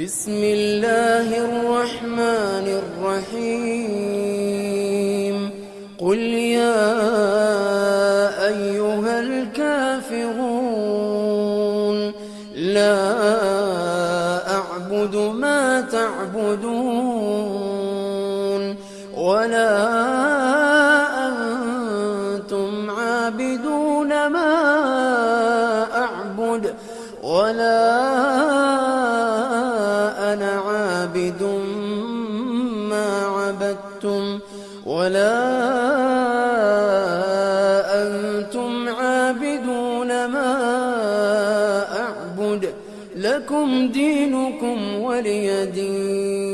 بسم الله الرحمن الرحيم. قل يا أيها الكافرون لا أعبد ما تعبدون ولا أنتم عابدون ما أعبد ولا أنا عابد ما عبدتم ولا أنتم عابدون ما أعبد لكم دينكم ولي دين.